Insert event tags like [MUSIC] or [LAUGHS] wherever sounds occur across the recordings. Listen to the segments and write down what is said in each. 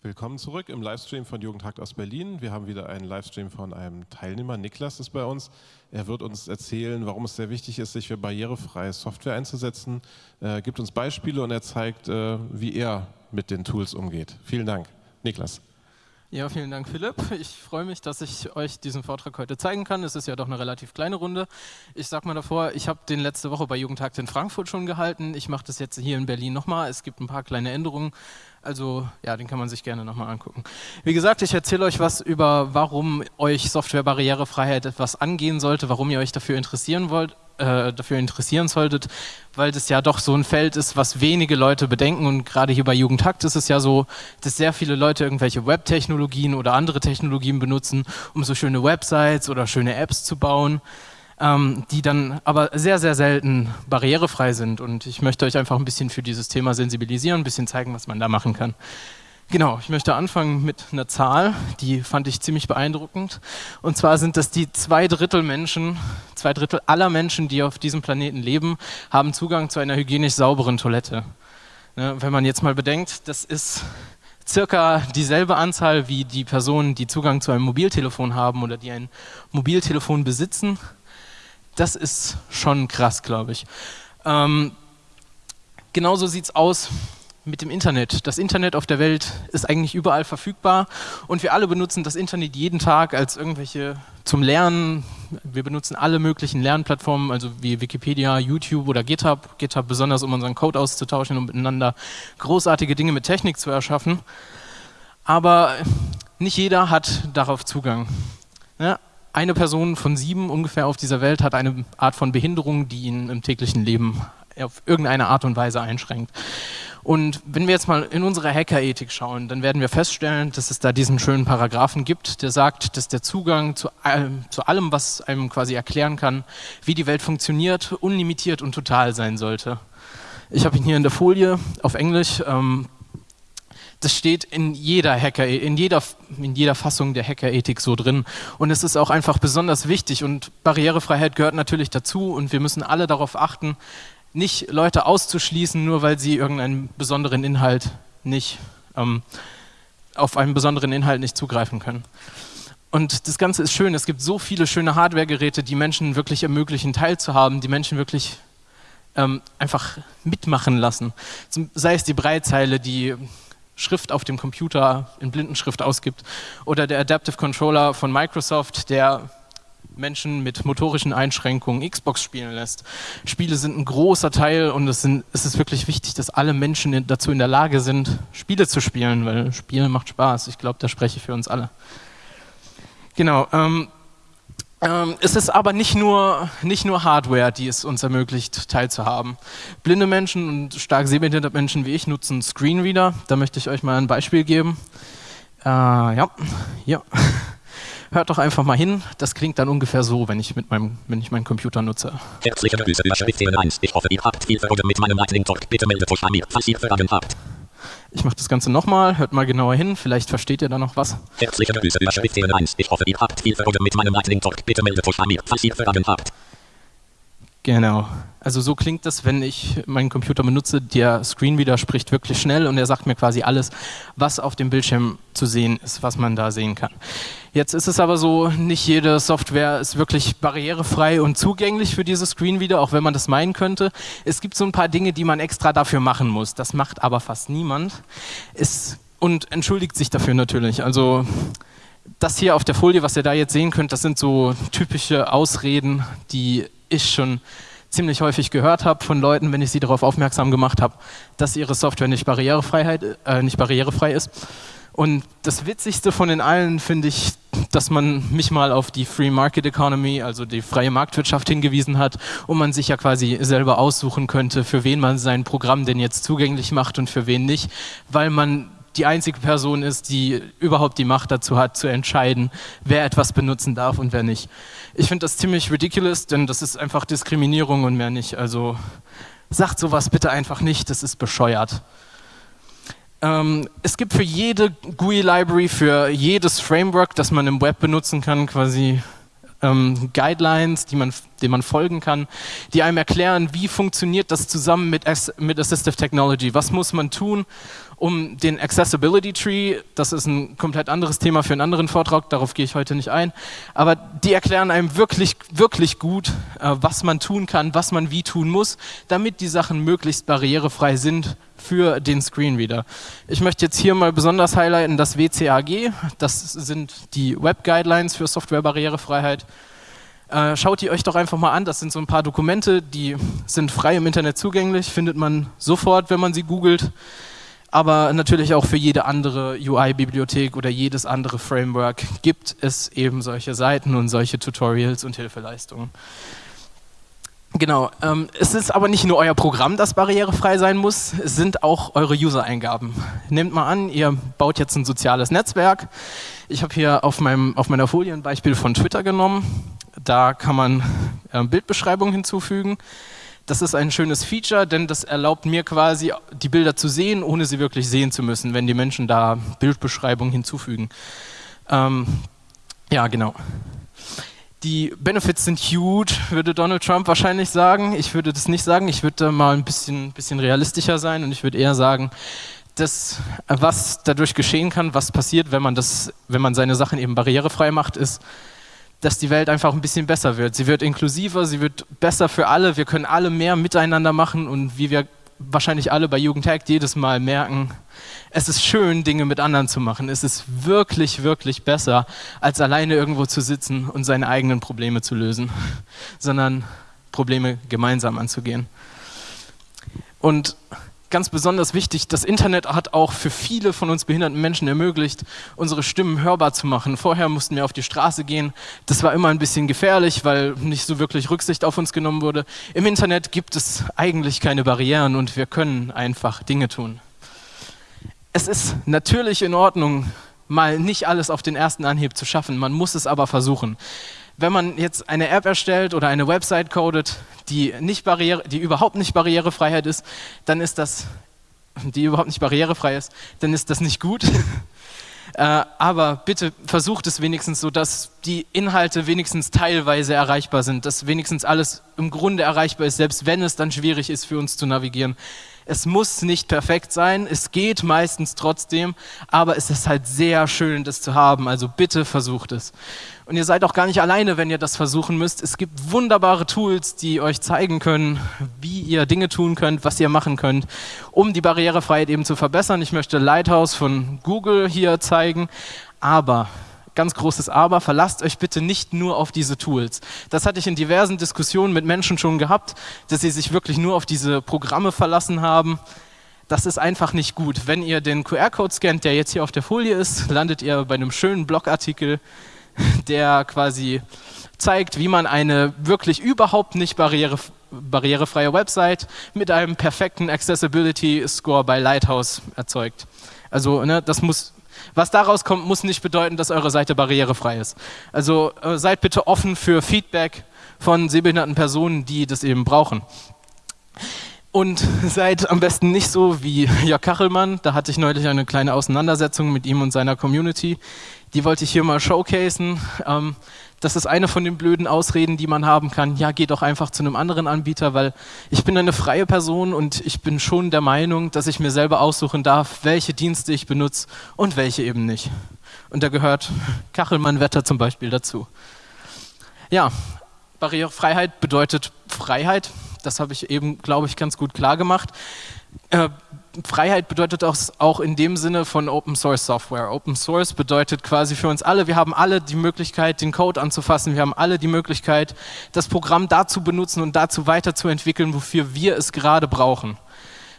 Willkommen zurück im Livestream von Jugendhakt aus Berlin. Wir haben wieder einen Livestream von einem Teilnehmer. Niklas ist bei uns. Er wird uns erzählen, warum es sehr wichtig ist, sich für barrierefreie Software einzusetzen, Er gibt uns Beispiele und er zeigt, äh, wie er mit den Tools umgeht. Vielen Dank. Niklas. Ja, vielen Dank, Philipp. Ich freue mich, dass ich euch diesen Vortrag heute zeigen kann. Es ist ja doch eine relativ kleine Runde. Ich sage mal davor, ich habe den letzte Woche bei Jugendtag in Frankfurt schon gehalten. Ich mache das jetzt hier in Berlin nochmal. Es gibt ein paar kleine Änderungen. Also ja, den kann man sich gerne nochmal angucken. Wie gesagt, ich erzähle euch was über, warum euch Softwarebarrierefreiheit etwas angehen sollte, warum ihr euch dafür interessieren wollt, äh, dafür interessieren solltet, weil das ja doch so ein Feld ist, was wenige Leute bedenken und gerade hier bei Jugendhakt ist es ja so, dass sehr viele Leute irgendwelche Web-Technologien oder andere Technologien benutzen, um so schöne Websites oder schöne Apps zu bauen ähm, die dann aber sehr, sehr selten barrierefrei sind. Und ich möchte euch einfach ein bisschen für dieses Thema sensibilisieren, ein bisschen zeigen, was man da machen kann. Genau, ich möchte anfangen mit einer Zahl, die fand ich ziemlich beeindruckend. Und zwar sind das die zwei Drittel Menschen, zwei Drittel aller Menschen, die auf diesem Planeten leben, haben Zugang zu einer hygienisch sauberen Toilette. Ne, wenn man jetzt mal bedenkt, das ist circa dieselbe Anzahl wie die Personen, die Zugang zu einem Mobiltelefon haben oder die ein Mobiltelefon besitzen das ist schon krass, glaube ich. Ähm, genauso sieht es aus mit dem Internet. Das Internet auf der Welt ist eigentlich überall verfügbar und wir alle benutzen das Internet jeden Tag als irgendwelche zum Lernen. Wir benutzen alle möglichen Lernplattformen, also wie Wikipedia, YouTube oder GitHub. GitHub besonders, um unseren Code auszutauschen und miteinander großartige Dinge mit Technik zu erschaffen. Aber nicht jeder hat darauf Zugang. Ja, eine Person von sieben ungefähr auf dieser Welt hat eine Art von Behinderung, die ihn im täglichen Leben auf irgendeine Art und Weise einschränkt. Und wenn wir jetzt mal in unsere Hackerethik schauen, dann werden wir feststellen, dass es da diesen schönen Paragraphen gibt, der sagt, dass der Zugang zu allem, zu allem, was einem quasi erklären kann, wie die Welt funktioniert, unlimitiert und total sein sollte. Ich habe ihn hier in der Folie auf Englisch. Ähm, das steht in jeder Hacker, in jeder, in jeder Fassung der Hackerethik so drin. Und es ist auch einfach besonders wichtig. Und Barrierefreiheit gehört natürlich dazu. Und wir müssen alle darauf achten, nicht Leute auszuschließen, nur weil sie irgendeinen besonderen Inhalt nicht, ähm, auf einen besonderen Inhalt nicht zugreifen können. Und das Ganze ist schön. Es gibt so viele schöne Hardware-Geräte, die Menschen wirklich ermöglichen, teilzuhaben, die Menschen wirklich ähm, einfach mitmachen lassen. Sei es die Breitzeile, die Schrift auf dem Computer in Blindenschrift ausgibt. Oder der Adaptive Controller von Microsoft, der Menschen mit motorischen Einschränkungen Xbox spielen lässt. Spiele sind ein großer Teil und es, sind, es ist wirklich wichtig, dass alle Menschen dazu in der Lage sind, Spiele zu spielen, weil Spielen macht Spaß. Ich glaube, da spreche ich für uns alle. Genau. Ähm, ähm, es ist aber nicht nur, nicht nur Hardware, die es uns ermöglicht, teilzuhaben. Blinde Menschen und stark sehbehinderte Menschen wie ich nutzen Screenreader. Da möchte ich euch mal ein Beispiel geben. Äh, ja, ja. [LAUGHS] Hört doch einfach mal hin. Das klingt dann ungefähr so, wenn ich, mit meinem, wenn ich meinen Computer nutze. Herzliche Grüße, Überschrift 1. Ich hoffe, ihr habt viel Freude mit meinem Lightning Talk. Bitte meldet euch an mir, falls ihr Fragen habt. Ich mache das Ganze nochmal, hört mal genauer hin, vielleicht versteht ihr da noch was. Herzliche Grüße, Überschrift 1. Ich hoffe, ihr habt viel Freude mit meinem Lightning Talk. Bitte meldet euch an mir, falls ihr Fragen habt. Genau. Also so klingt das, wenn ich meinen Computer benutze. Der Screenreader spricht wirklich schnell und er sagt mir quasi alles, was auf dem Bildschirm zu sehen ist, was man da sehen kann. Jetzt ist es aber so, nicht jede Software ist wirklich barrierefrei und zugänglich für diese Screenreader, auch wenn man das meinen könnte. Es gibt so ein paar Dinge, die man extra dafür machen muss. Das macht aber fast niemand. Es, und entschuldigt sich dafür natürlich. Also das hier auf der Folie, was ihr da jetzt sehen könnt, das sind so typische Ausreden, die ich schon ziemlich häufig gehört habe von Leuten, wenn ich sie darauf aufmerksam gemacht habe, dass ihre Software nicht, äh, nicht barrierefrei ist. Und das Witzigste von den allen finde ich, dass man mich mal auf die Free Market Economy, also die freie Marktwirtschaft hingewiesen hat und man sich ja quasi selber aussuchen könnte, für wen man sein Programm denn jetzt zugänglich macht und für wen nicht, weil man die einzige Person ist, die überhaupt die Macht dazu hat, zu entscheiden, wer etwas benutzen darf und wer nicht. Ich finde das ziemlich ridiculous, denn das ist einfach Diskriminierung und mehr nicht. Also sagt sowas bitte einfach nicht, das ist bescheuert. Ähm, es gibt für jede GUI-Library, für jedes Framework, das man im Web benutzen kann, quasi ähm, Guidelines, die man, denen man folgen kann, die einem erklären, wie funktioniert das zusammen mit, mit Assistive Technology, was muss man tun, um den Accessibility Tree. Das ist ein komplett anderes Thema für einen anderen Vortrag, darauf gehe ich heute nicht ein. Aber die erklären einem wirklich, wirklich gut, äh, was man tun kann, was man wie tun muss, damit die Sachen möglichst barrierefrei sind für den Screenreader. Ich möchte jetzt hier mal besonders highlighten das WCAG. Das sind die Web Guidelines für Softwarebarrierefreiheit. Äh, schaut die euch doch einfach mal an. Das sind so ein paar Dokumente, die sind frei im Internet zugänglich, findet man sofort, wenn man sie googelt aber natürlich auch für jede andere UI-Bibliothek oder jedes andere Framework gibt es eben solche Seiten und solche Tutorials und Hilfeleistungen. Genau, ähm, es ist aber nicht nur euer Programm, das barrierefrei sein muss, es sind auch eure User-Eingaben. Nehmt mal an, ihr baut jetzt ein soziales Netzwerk. Ich habe hier auf, meinem, auf meiner Folie ein Beispiel von Twitter genommen. Da kann man äh, Bildbeschreibungen hinzufügen. Das ist ein schönes Feature, denn das erlaubt mir quasi, die Bilder zu sehen, ohne sie wirklich sehen zu müssen, wenn die Menschen da Bildbeschreibungen hinzufügen. Ähm, ja, genau. Die Benefits sind huge, würde Donald Trump wahrscheinlich sagen. Ich würde das nicht sagen. Ich würde mal ein bisschen, bisschen realistischer sein und ich würde eher sagen, das, was dadurch geschehen kann, was passiert, wenn man, das, wenn man seine Sachen eben barrierefrei macht, ist, dass die Welt einfach ein bisschen besser wird. Sie wird inklusiver, sie wird besser für alle, wir können alle mehr miteinander machen und wie wir wahrscheinlich alle bei Jugendhackt jedes Mal merken, es ist schön, Dinge mit anderen zu machen. Es ist wirklich, wirklich besser, als alleine irgendwo zu sitzen und seine eigenen Probleme zu lösen, sondern Probleme gemeinsam anzugehen. Und ganz besonders wichtig, das Internet hat auch für viele von uns behinderten Menschen ermöglicht, unsere Stimmen hörbar zu machen. Vorher mussten wir auf die Straße gehen. Das war immer ein bisschen gefährlich, weil nicht so wirklich Rücksicht auf uns genommen wurde. Im Internet gibt es eigentlich keine Barrieren und wir können einfach Dinge tun. Es ist natürlich in Ordnung, mal nicht alles auf den ersten Anhieb zu schaffen. Man muss es aber versuchen wenn man jetzt eine App erstellt oder eine Website codet, die, nicht barriere, die überhaupt nicht barrierefrei ist, dann ist das, die überhaupt nicht barrierefrei ist, dann ist das nicht gut. [LAUGHS] äh, aber bitte versucht es wenigstens so, dass die Inhalte wenigstens teilweise erreichbar sind, dass wenigstens alles im Grunde erreichbar ist, selbst wenn es dann schwierig ist für uns zu navigieren. Es muss nicht perfekt sein, es geht meistens trotzdem, aber es ist halt sehr schön, das zu haben. Also bitte versucht es. Und ihr seid auch gar nicht alleine, wenn ihr das versuchen müsst. Es gibt wunderbare Tools, die euch zeigen können, wie ihr Dinge tun könnt, was ihr machen könnt, um die Barrierefreiheit eben zu verbessern. Ich möchte Lighthouse von Google hier zeigen, aber ganz großes Aber, verlasst euch bitte nicht nur auf diese Tools. Das hatte ich in diversen Diskussionen mit Menschen schon gehabt, dass sie sich wirklich nur auf diese Programme verlassen haben. Das ist einfach nicht gut. Wenn ihr den QR-Code scannt, der jetzt hier auf der Folie ist, landet ihr bei einem schönen Blogartikel, der quasi zeigt, wie man eine wirklich überhaupt nicht barriere, barrierefreie Website mit einem perfekten Accessibility Score bei Lighthouse erzeugt. Also ne, das muss was daraus kommt, muss nicht bedeuten, dass eure Seite barrierefrei ist. Also äh, seid bitte offen für Feedback von sehbehinderten Personen, die das eben brauchen. Und [LAUGHS] seid am besten nicht so wie Jörg Kachelmann. Da hatte ich neulich eine kleine Auseinandersetzung mit ihm und seiner Community. Die wollte ich hier mal showcasen. Ähm, das ist eine von den blöden Ausreden, die man haben kann. Ja, geh doch einfach zu einem anderen Anbieter, weil ich bin eine freie Person und ich bin schon der Meinung, dass ich mir selber aussuchen darf, welche Dienste ich benutze und welche eben nicht. Und da gehört [LAUGHS] Kachelmann-Wetter zum Beispiel dazu. Ja, Barrierefreiheit bedeutet Freiheit. Das habe ich eben, glaube ich, ganz gut klar gemacht. Äh, Freiheit bedeutet auch, auch in dem Sinne von Open Source Software. Open Source bedeutet quasi für uns alle, wir haben alle die Möglichkeit, den Code anzufassen, wir haben alle die Möglichkeit, das Programm dazu benutzen und dazu weiterzuentwickeln, wofür wir es gerade brauchen.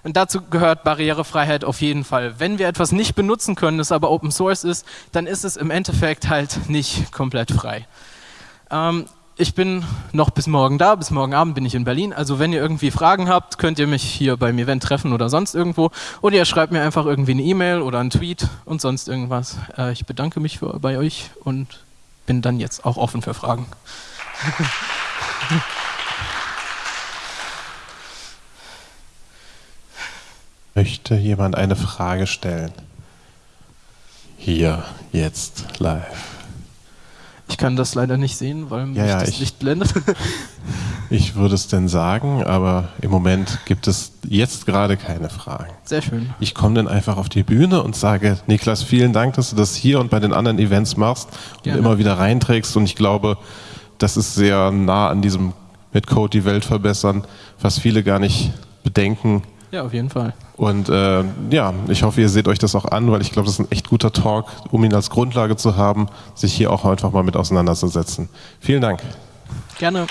Und dazu gehört Barrierefreiheit auf jeden Fall. Wenn wir etwas nicht benutzen können, das aber Open Source ist, dann ist es im Endeffekt halt nicht komplett frei. Ähm, ich bin noch bis morgen da, bis morgen Abend bin ich in Berlin. Also wenn ihr irgendwie Fragen habt, könnt ihr mich hier beim Event treffen oder sonst irgendwo. Oder ihr schreibt mir einfach irgendwie eine E-Mail oder einen Tweet und sonst irgendwas. Äh, ich bedanke mich für, bei euch und bin dann jetzt auch offen für Fragen. [LAUGHS] Möchte jemand eine Frage stellen? Hier, jetzt, live. Ich kann das leider nicht sehen, weil mich ja, das Licht blendet. [LAUGHS] Ich würde es denn sagen, aber im Moment gibt es jetzt gerade keine Fragen. Sehr schön. Ich komme dann einfach auf die Bühne und sage, Niklas, vielen Dank, dass du das hier und bei den anderen Events machst und Gerne. immer wieder reinträgst. Und ich glaube, das ist sehr nah an diesem mit Code die Welt verbessern, was viele gar nicht bedenken. Ja, auf jeden Fall. Und äh, ja, ich hoffe, ihr seht euch das auch an, weil ich glaube, das ist ein echt guter Talk, um ihn als Grundlage zu haben, sich hier auch einfach mal mit auseinanderzusetzen. Vielen Dank. Gerne.